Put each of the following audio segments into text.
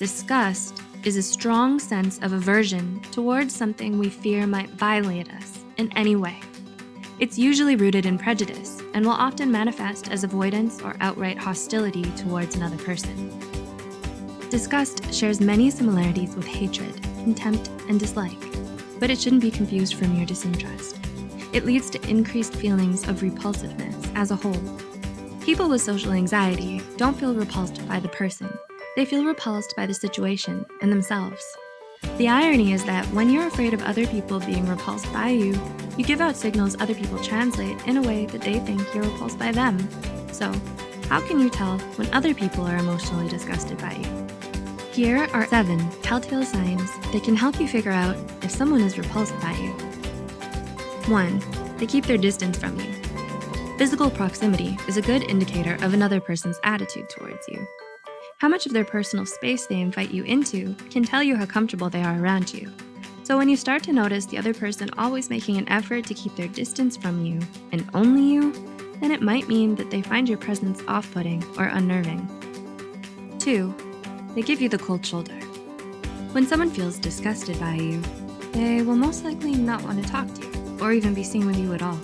Disgust is a strong sense of aversion towards something we fear might violate us in any way. It's usually rooted in prejudice and will often manifest as avoidance or outright hostility towards another person. Disgust shares many similarities with hatred, contempt, and dislike, but it shouldn't be confused for mere disinterest. It leads to increased feelings of repulsiveness as a whole. People with social anxiety don't feel repulsed by the person. They feel repulsed by the situation and themselves. The irony is that when you're afraid of other people being repulsed by you, you give out signals other people translate in a way that they think you're repulsed by them. So, how can you tell when other people are emotionally disgusted by you? Here are seven telltale signs that can help you figure out if someone is repulsed by you. 1. They keep their distance from you. Physical proximity is a good indicator of another person's attitude towards you. How much of their personal space they invite you into can tell you how comfortable they are around you. So when you start to notice the other person always making an effort to keep their distance from you, and only you, then it might mean that they find your presence off-putting or unnerving. 2. They give you the cold shoulder. When someone feels disgusted by you, they will most likely not want to talk to you or even be seen with you at all.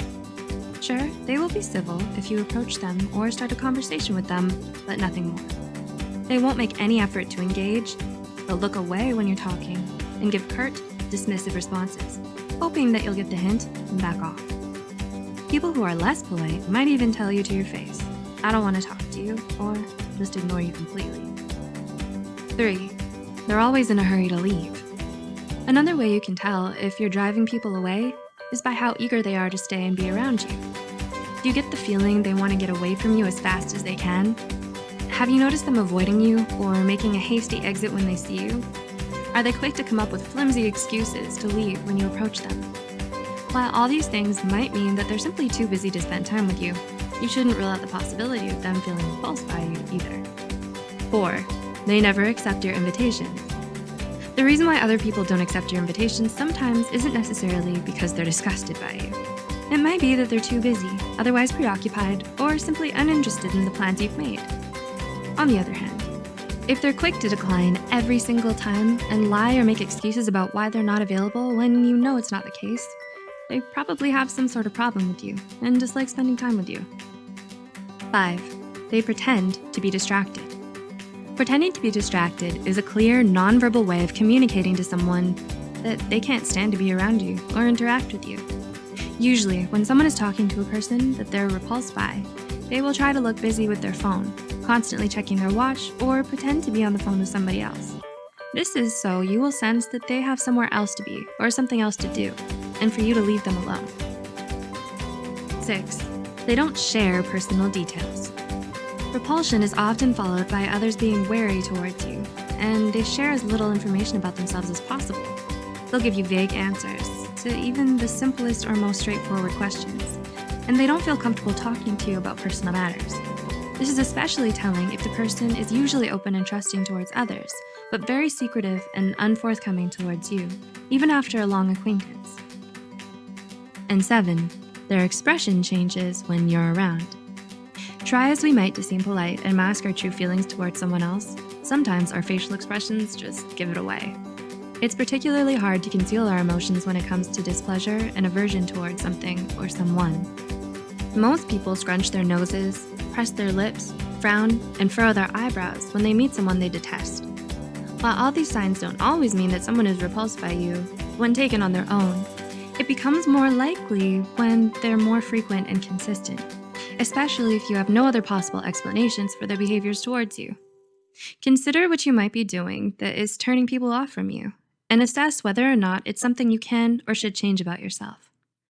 Sure, they will be civil if you approach them or start a conversation with them, but nothing more. They won't make any effort to engage. They'll look away when you're talking and give curt, dismissive responses, hoping that you'll get the hint and back off. People who are less polite might even tell you to your face, I don't want to talk to you, or just ignore you completely. 3. They're always in a hurry to leave. Another way you can tell if you're driving people away is by how eager they are to stay and be around you. Do you get the feeling they want to get away from you as fast as they can? Have you noticed them avoiding you or making a hasty exit when they see you? Are they quick to come up with flimsy excuses to leave when you approach them? While all these things might mean that they're simply too busy to spend time with you, you shouldn't rule out the possibility of them feeling repulsed by you either. 4. They never accept your invitations. The reason why other people don't accept your invitations sometimes isn't necessarily because they're disgusted by you. It might be that they're too busy, otherwise preoccupied, or simply uninterested in the plans you've made. On the other hand, if they're quick to decline every single time and lie or make excuses about why they're not available when you know it's not the case, they probably have some sort of problem with you and dislike spending time with you. 5. They pretend to be distracted. Pretending to be distracted is a clear, nonverbal way of communicating to someone that they can't stand to be around you or interact with you. Usually, when someone is talking to a person that they're repulsed by, they will try to look busy with their phone, constantly checking their watch, or pretend to be on the phone with somebody else. This is so you will sense that they have somewhere else to be or something else to do, and for you to leave them alone. 6. They don't share personal details. Repulsion is often followed by others being wary towards you, and they share as little information about themselves as possible. They'll give you vague answers to even the simplest or most straightforward questions, and they don't feel comfortable talking to you about personal matters. This is especially telling if the person is usually open and trusting towards others, but very secretive and unforthcoming towards you, even after a long acquaintance. And seven, their expression changes when you're around. Try as we might to seem polite and mask our true feelings towards someone else, sometimes our facial expressions just give it away. It's particularly hard to conceal our emotions when it comes to displeasure and aversion towards something or someone. Most people scrunch their noses, press their lips, frown, and furrow their eyebrows when they meet someone they detest. While all these signs don't always mean that someone is repulsed by you, when taken on their own, it becomes more likely when they're more frequent and consistent especially if you have no other possible explanations for their behaviors towards you. Consider what you might be doing that is turning people off from you and assess whether or not it's something you can or should change about yourself.